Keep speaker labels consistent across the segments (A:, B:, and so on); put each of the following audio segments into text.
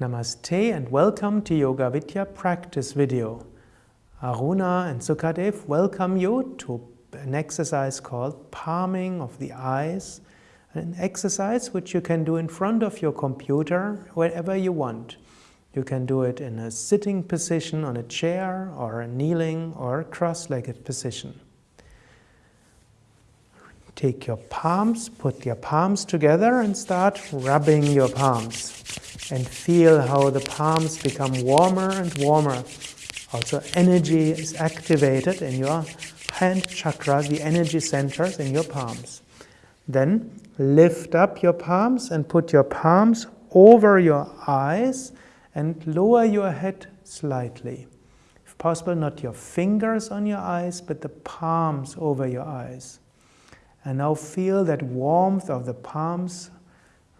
A: Namaste and welcome to Yoga Vidya practice video. Aruna and Sukadev welcome you to an exercise called palming of the eyes, an exercise which you can do in front of your computer wherever you want. You can do it in a sitting position on a chair or a kneeling or cross-legged position. Take your palms, put your palms together and start rubbing your palms and feel how the palms become warmer and warmer. Also energy is activated in your hand chakra, the energy centers in your palms. Then lift up your palms and put your palms over your eyes and lower your head slightly. If possible, not your fingers on your eyes, but the palms over your eyes. And now feel that warmth of the palms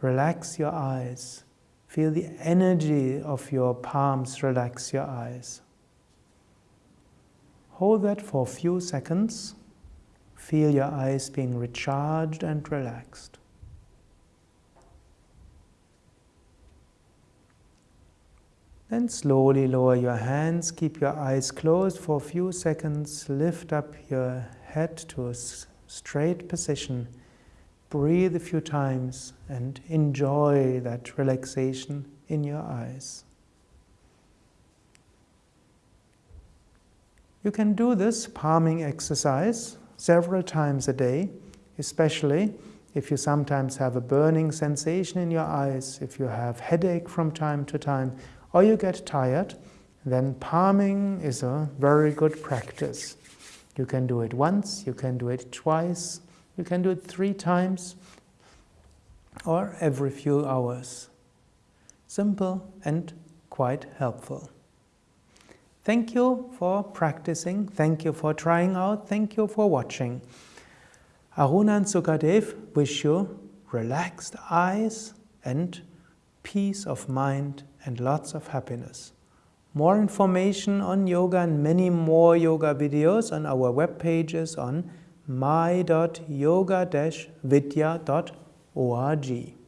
A: relax your eyes. Feel the energy of your palms relax your eyes. Hold that for a few seconds. Feel your eyes being recharged and relaxed. Then slowly lower your hands, keep your eyes closed for a few seconds, lift up your head to a straight position Breathe a few times and enjoy that relaxation in your eyes. You can do this palming exercise several times a day, especially if you sometimes have a burning sensation in your eyes, if you have headache from time to time, or you get tired, then palming is a very good practice. You can do it once, you can do it twice, you can do it three times or every few hours. Simple and quite helpful. Thank you for practicing, thank you for trying out, thank you for watching. Aruna and Sukadev wish you relaxed eyes and peace of mind and lots of happiness. More information on yoga and many more yoga videos on our web pages on my.yoga-vidya.org.